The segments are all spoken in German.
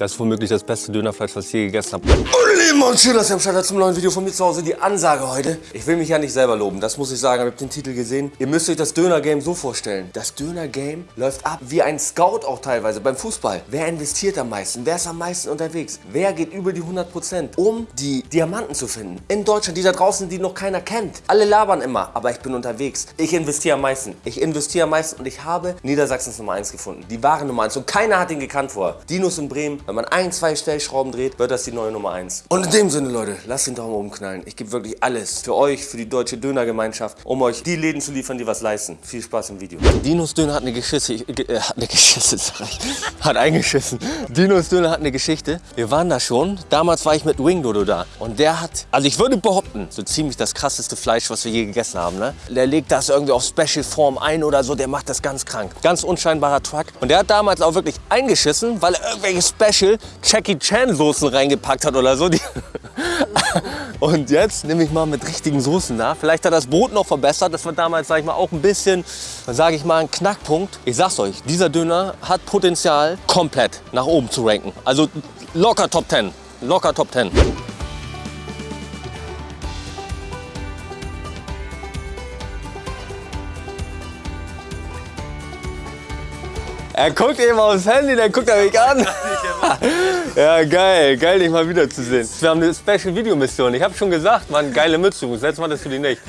Das ist womöglich das beste Dönerfleisch, was ich je gegessen habe. Meine Lieben und schön, dass ihr am Start zum neuen Video von mir zu Hause. Die Ansage heute. Ich will mich ja nicht selber loben, das muss ich sagen. Ihr habt den Titel gesehen. Ihr müsst euch das Döner-Game so vorstellen. Das Döner-Game läuft ab wie ein Scout auch teilweise beim Fußball. Wer investiert am meisten? Wer ist am meisten unterwegs? Wer geht über die 100%, um die Diamanten zu finden? In Deutschland, die da draußen, die noch keiner kennt. Alle labern immer, aber ich bin unterwegs. Ich investiere am meisten. Ich investiere am meisten und ich habe Niedersachsens Nummer 1 gefunden. Die wahre Nummer 1 und keiner hat ihn gekannt vorher. Dinos in Bremen, wenn man ein, zwei Stellschrauben dreht, wird das die neue Nummer 1. Und in dem Sinne, Leute, lasst den Daumen oben knallen. Ich gebe wirklich alles für euch, für die deutsche Dönergemeinschaft, um euch die Läden zu liefern, die was leisten. Viel Spaß im Video. Dinos Döner hat eine Geschichte, äh, hat eine Geschichte, hat eingeschissen. Dinos Döner hat eine Geschichte. Wir waren da schon. Damals war ich mit Wing Dodo da. Und der hat, also ich würde behaupten, so ziemlich das krasseste Fleisch, was wir je gegessen haben. Ne? Der legt das irgendwie auf Special Form ein oder so. Der macht das ganz krank. Ganz unscheinbarer Truck. Und der hat damals auch wirklich eingeschissen, weil er irgendwelche Special Jackie Chan Soßen reingepackt hat oder so. Und jetzt nehme ich mal mit richtigen Soßen da. Vielleicht hat das Brot noch verbessert. Das war damals, sage ich mal, auch ein bisschen, sage ich mal, ein Knackpunkt. Ich sag's euch, dieser Döner hat Potenzial, komplett nach oben zu ranken. Also locker Top 10. Locker Top 10. Er guckt eben aufs Handy, dann guckt er mich an. ja, geil. Geil, dich mal wiederzusehen. Wir haben eine Special-Video-Mission. Ich habe schon gesagt, Mann, geile Mütze. Setz mal das für dich nicht.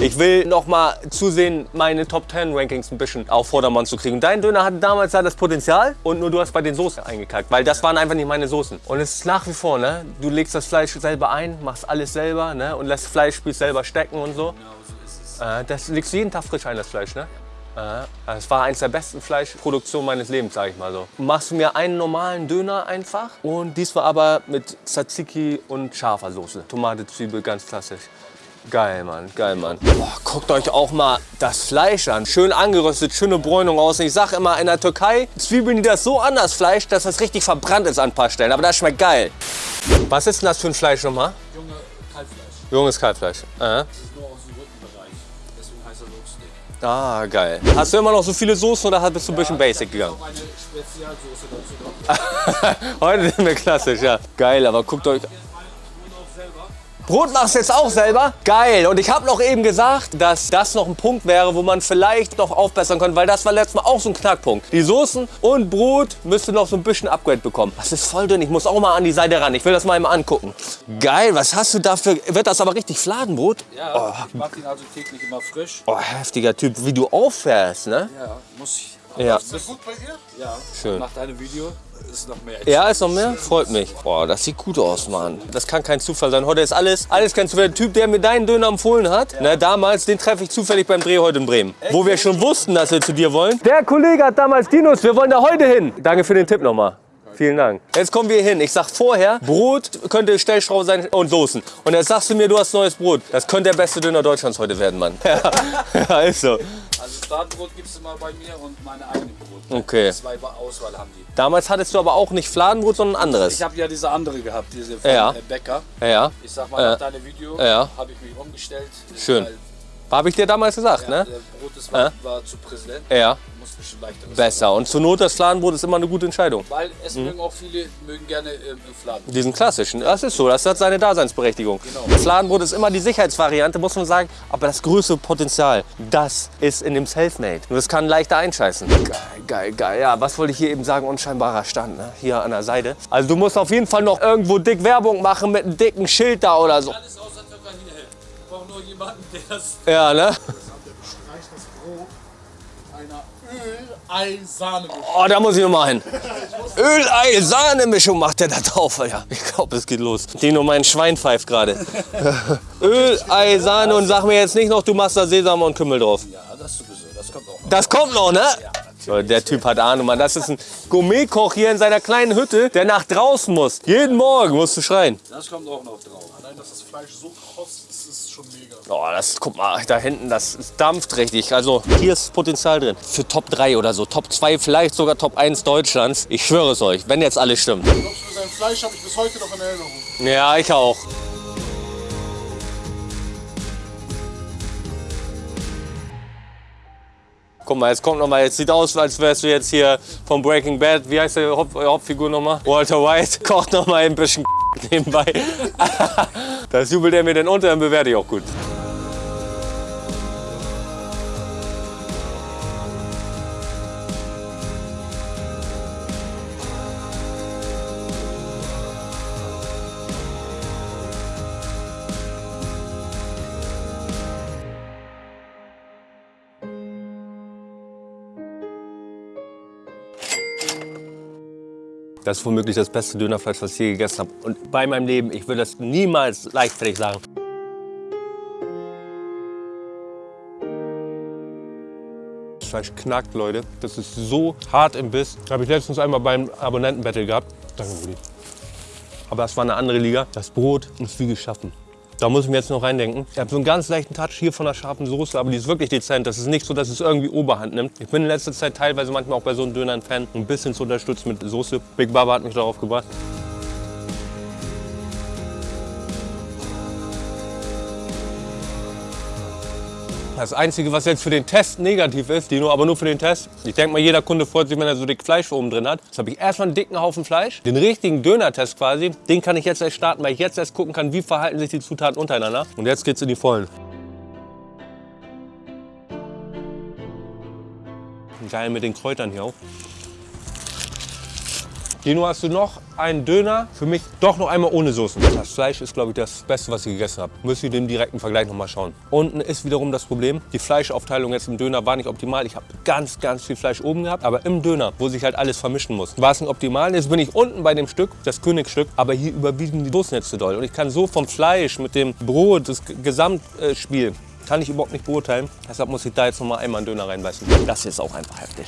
Ich will noch mal zusehen, meine Top 10 Rankings ein bisschen auf Vordermann zu kriegen. Dein Döner hatte damals ja das Potenzial und nur du hast bei den Soßen eingekackt, weil das waren einfach nicht meine Soßen. Und es ist nach wie vor, ne? Du legst das Fleisch selber ein, machst alles selber, ne? Und lässt Fleischspieß selber stecken und so. Genau, so ist es. Äh, das legst du jeden Tag frisch ein, das Fleisch, ne? Es war eines der besten Fleischproduktionen meines Lebens, sage ich mal so. Machst du mir einen normalen Döner einfach und diesmal aber mit Tzatziki und scharfer Soße. Tomate, Zwiebel, ganz klassisch. Geil, Mann, geil, Mann. Boah, guckt euch auch mal das Fleisch an. Schön angeröstet, schöne Bräunung aus. Ich sag immer, in der Türkei zwiebeln die das so an, das Fleisch, dass das richtig verbrannt ist an ein paar Stellen. Aber das schmeckt geil. Was ist denn das für ein Fleisch nochmal? Junge Kalbfleisch. Junges Kalbfleisch. Äh. Das ist nur aus Ah, geil. Hast du immer noch so viele Soßen oder bist du ein bisschen basic gegangen? Noch eine Spezialsoße dazu drauf. Heute sind wir klassisch, ja. Geil, aber guckt euch... Brot machst du jetzt auch selber? Geil. Und ich habe noch eben gesagt, dass das noch ein Punkt wäre, wo man vielleicht noch aufbessern könnte, weil das war letztes Mal auch so ein Knackpunkt. Die Soßen und Brot müsste noch so ein bisschen Upgrade bekommen. Das ist voll dünn. Ich muss auch mal an die Seite ran. Ich will das mal eben angucken. Geil, was hast du dafür? Wird das aber richtig Fladenbrot? Ja, ich mache ihn also täglich immer frisch. Oh, heftiger Typ. Wie du auffährst, ne? Ja, muss ich. Ja. Ist das gut bei dir? Ja. Schön. Nach deinem Video ist noch mehr. Ja, ist noch mehr? Freut mich. Boah, das sieht gut aus, Mann. Das kann kein Zufall sein. Heute ist alles, alles kein Zufall. Der Typ, der mir deinen Döner empfohlen hat, ne, damals, den treffe ich zufällig beim Dreh heute in Bremen. Wo wir schon wussten, dass wir zu dir wollen. Der Kollege hat damals Dinos, wir wollen da heute hin. Danke für den Tipp nochmal. Vielen Dank. Jetzt kommen wir hin. Ich sag vorher, Brot könnte Stellschraube sein und Soßen. Und jetzt sagst du mir, du hast neues Brot. Das könnte der beste Döner Deutschlands heute werden, Mann. Ja, ja ist so. Also Startbrot gibt es immer bei mir und meine eigenen Brot. Okay. Zwei Auswahl haben die. Damals hattest du aber auch nicht Fladenbrot, sondern anderes. Ich habe ja diese andere gehabt, diese von Ja. äh, Bäcker. Ja, Ich sag mal, Ja. nach deinem Video Ja. habe ich mich umgestellt. Schön. Weil, habe ich dir damals gesagt, ja, ne? Der Brot das war, war zu präsent. Ja, besser. Und zur Not das Fladenbrot ist immer eine gute Entscheidung. Weil es Mhm. mögen auch viele mögen gerne ähm, im Fladen. Diesen klassischen, das ist so, das hat seine Daseinsberechtigung. Genau. Fladenbrot ist immer die Sicherheitsvariante, muss man sagen. Aber das größte Potenzial, das ist in dem Selfmade. Nur das kann leichter einscheißen. Geil, geil, geil. Ja, was wollte ich hier eben sagen? Unscheinbarer Stand, ne? hier an der Seite. Also du musst auf jeden Fall noch irgendwo dick Werbung machen mit einem dicken Schild da oder so. Alles. Nur jemanden, der das Ja, ne? reicht das Brot einer Öl-Ei-Sahne. Oh, da muss ich noch mal hin. Öl-Ei-Sahne-Mischung macht der da drauf, Alter. Ich glaube, es geht los. Dino, mein Schwein pfeift gerade. Öl-Ei-Sahne und sag mir jetzt nicht noch, du machst da Sesam und Kümmel drauf. Ja, das sowieso. Das kommt auch noch. Das kommt noch, ne? So, Der Typ hat Ahnung, Mann. Das ist ein Gourmetkoch hier in seiner kleinen Hütte, der nach draußen muss. Jeden Morgen musst du schreien. Das kommt auch noch drauf. Allein, dass das Fleisch so ist schon mega. Oh, das, guck mal, da hinten, das dampft richtig. Also hier ist Potenzial drin. Für Top 3 oder so, Top 2, vielleicht sogar Top 1 Deutschlands. Ich schwöre es euch, wenn jetzt alles stimmt. Glaubst du, sein Fleisch habe ich bis heute noch in Erinnerung. Ja, ich auch. Guck mal, jetzt kommt noch mal, jetzt sieht aus, als wärst du jetzt hier vom Breaking Bad. Wie heißt der Haupt, Hauptfigur nochmal? Walter White. Kocht noch mal ein bisschen nebenbei. Das jubelt er mir denn unter, dann bewerte ich auch gut. Das ist womöglich das beste Dönerfleisch, was ich je gegessen habe. Und bei meinem Leben, ich würde das niemals leichtfertig sagen. Das Fleisch knackt, Leute. Das ist so hart im Biss. Habe ich letztens einmal beim Abonnentenbattle gehabt. Danke, Rudi. Aber das war eine andere Liga. Das Brot ist wie geschaffen. Da muss ich mir jetzt noch reindenken. Ich habe so einen ganz leichten Touch hier von der scharfen Soße, aber die ist wirklich dezent. Das ist nicht so, dass es irgendwie Oberhand nimmt. Ich bin in letzter Zeit teilweise manchmal auch bei so einem Döner ein Fan, ein bisschen zu unterstützen mit Soße. Big Baba hat mich darauf gebracht. Das Einzige, was jetzt für den Test negativ ist, die nur, aber nur für den Test. Ich denke mal, jeder Kunde freut sich, wenn er so dick Fleisch oben drin hat. Jetzt habe ich erstmal einen dicken Haufen Fleisch. Den richtigen Döner-Test quasi, den kann ich jetzt erst starten, weil ich jetzt erst gucken kann, wie verhalten sich die Zutaten untereinander. Und jetzt geht's in die Vollen. Geil mit den Kräutern hier auch. Dino, hast du noch einen Döner? Für mich doch noch einmal ohne Soßen. Das Fleisch ist, glaube ich, das Beste, was ich gegessen habe. Müsst ihr den direkten Vergleich noch mal schauen. Unten ist wiederum das Problem, die Fleischaufteilung jetzt im Döner war nicht optimal. Ich habe ganz, ganz viel Fleisch oben gehabt, aber im Döner, wo sich halt alles vermischen muss, war es nicht optimal. Jetzt bin ich unten bei dem Stück, das Königsstück, aber hier überwiegen die Soßen jetzt zu doll. Und ich kann so vom Fleisch mit dem Brot, das Gesamtspiel, kann ich überhaupt nicht beurteilen. Deshalb muss ich da jetzt noch mal einmal einen Döner reinbeißen. Das ist auch einfach heftig.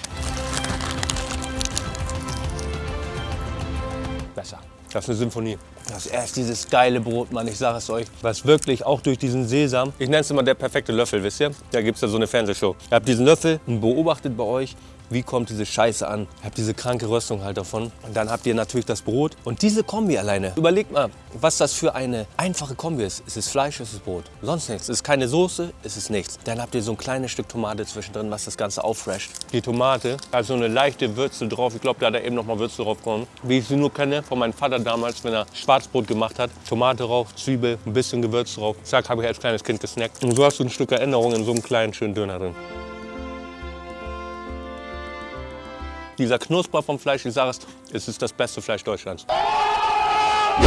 Das ist eine Symphonie. Das ist erst dieses geile Brot, Mann, ich sage es euch. Was wirklich auch durch diesen Sesam, ich nenne es immer der perfekte Löffel, wisst ihr? Da gibt es ja so eine Fernsehshow. Ihr habt diesen Löffel und beobachtet bei euch, wie kommt diese Scheiße an. Ihr habt diese kranke Röstung halt davon. Und dann habt ihr natürlich das Brot. Und diese Kombi alleine, überlegt mal, was das für eine einfache Kombi ist. Es ist Fleisch, es ist Brot. Sonst nichts. Es ist keine Soße, es ist nichts. Dann habt ihr so ein kleines Stück Tomate zwischendrin, was das Ganze auffresht. Die Tomate hat so eine leichte Würze drauf. Ich glaube, da hat er eben noch mal Würze drauf gekommen. Wie ich sie nur kenne von meinem Vater damals, wenn er Schwarzbrot gemacht hat. Tomate drauf, Zwiebel, ein bisschen Gewürz drauf. Zack, habe ich als kleines Kind gesnackt. Und so hast du ein Stück Erinnerung in so einem kleinen, schönen Döner drin. Dieser Knusper vom Fleisch, ich sage es, es ist das beste Fleisch Deutschlands.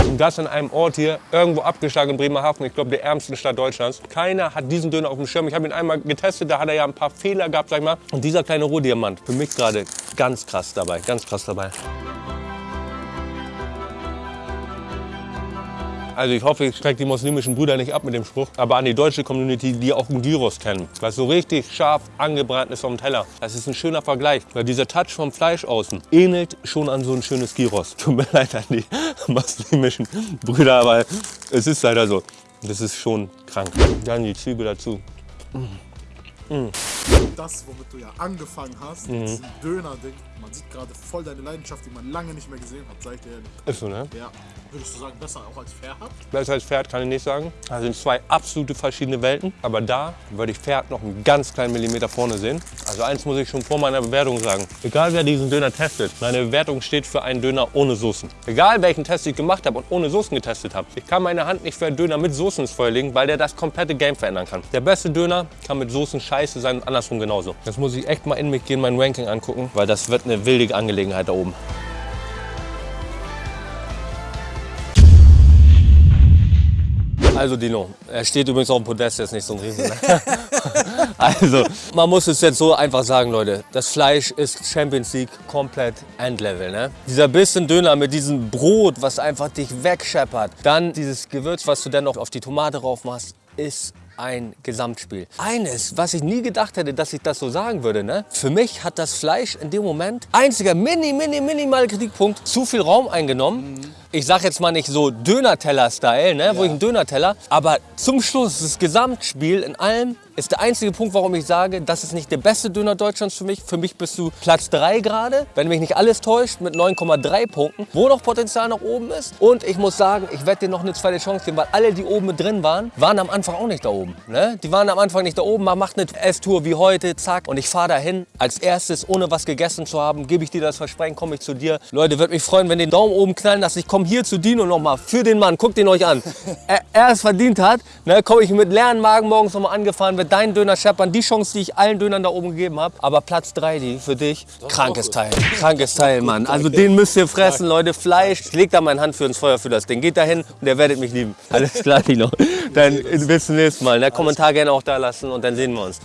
Und das in einem Ort hier, irgendwo abgeschlagen in Bremerhaven, ich glaube der ärmsten Stadt Deutschlands. Keiner hat diesen Döner auf dem Schirm. Ich habe ihn einmal getestet, da hat er ja ein paar Fehler gehabt, sag ich mal. Und dieser kleine Rohdiamant, für mich gerade ganz krass dabei, ganz krass dabei. Also ich hoffe, ich schrecke die muslimischen Brüder nicht ab mit dem Spruch. Aber an die deutsche Community, die auch einen Gyros kennen. Was so richtig scharf angebraten ist vom Teller. Das ist ein schöner Vergleich. Weil dieser Touch vom Fleisch außen ähnelt schon an so ein schönes Gyros. Tut mir leid an die muslimischen Brüder, aber es ist leider so. Das ist schon krank. Dann die Zwiebel dazu. Das, womit du ja angefangen hast, mhm. Döner-Ding, man sieht gerade voll deine Leidenschaft, die man lange nicht mehr gesehen hat, sag ich dir ehrlich. Ist so, ne? Ja. Würdest du sagen, besser auch als Pferd? Besser als Pferd kann ich nicht sagen. Das sind zwei absolute verschiedene Welten. Aber da würde ich Pferd noch einen ganz kleinen Millimeter vorne sehen. Also eins muss ich schon vor meiner Bewertung sagen. Egal wer diesen Döner testet, meine Bewertung steht für einen Döner ohne Soßen. Egal welchen Test ich gemacht habe und ohne Soßen getestet habe. Ich kann meine Hand nicht für einen Döner mit Soßen ins Feuer legen, weil der das komplette Game verändern kann. Der beste Döner kann mit Soßen scheiße sein und andersrum genauso. Jetzt muss ich echt mal in mich gehen, mein Ranking angucken, weil das wird eine wilde Angelegenheit da oben. Also Dino, er steht übrigens auf dem Podest, jetzt nicht so ein Riesen. Ne? also, man muss es jetzt so einfach sagen, Leute. Das Fleisch ist Champions League komplett Endlevel. Ne? Dieser bisschen Döner mit diesem Brot, was einfach dich wegscheppert. Dann dieses Gewürz, was du dann noch auf die Tomate drauf machst, ist ein Gesamtspiel. Eines, was ich nie gedacht hätte, dass ich das so sagen würde, ne? Für mich hat das Fleisch in dem Moment, einziger mini, mini, minimal Kritikpunkt, zu viel Raum eingenommen. Mhm. ich sag jetzt mal nicht so Döner-Teller-Style, ne, wo ich einen Döner-Teller, aber zum Schluss, das Gesamtspiel in allem, ist der einzige Punkt, warum ich sage, das ist nicht der beste Döner Deutschlands für mich. Für mich bist du Platz 3 gerade, wenn mich nicht alles täuscht, mit 9,3 Punkten, wo noch Potenzial nach oben ist. Und ich muss sagen, ich werde dir noch eine zweite Chance geben, weil alle, die oben mit drin waren, waren am Anfang auch nicht da oben. Ne? Die waren am Anfang nicht da oben, man macht eine Esstour wie heute, zack. Und ich fahre dahin, als erstes, ohne was gegessen zu haben, gebe ich dir das Versprechen, komme ich zu dir. Leute, würde mich freuen, wenn den Daumen oben knallen lasst. Ich komme hier zu Dino nochmal für den Mann. Guckt ihn euch an. er, er es verdient hat, ne, komme ich mit leeren Magen morgens nochmal angefahren, wird deinen Döner scheppern. Die Chance, die ich allen Dönern da oben gegeben habe. Aber Platz 3, die für dich, krankes Teil. Krankes Teil, Mann. Also den müsst ihr fressen, Leute. Fleisch. Ich leg da meine Hand für ins Feuer für das Ding. Geht dahin und ihr werdet mich lieben. Alles klar, Dino. Dann bis zum nächsten Mal. Ne? Kommentar gerne auch da lassen und dann sehen wir uns.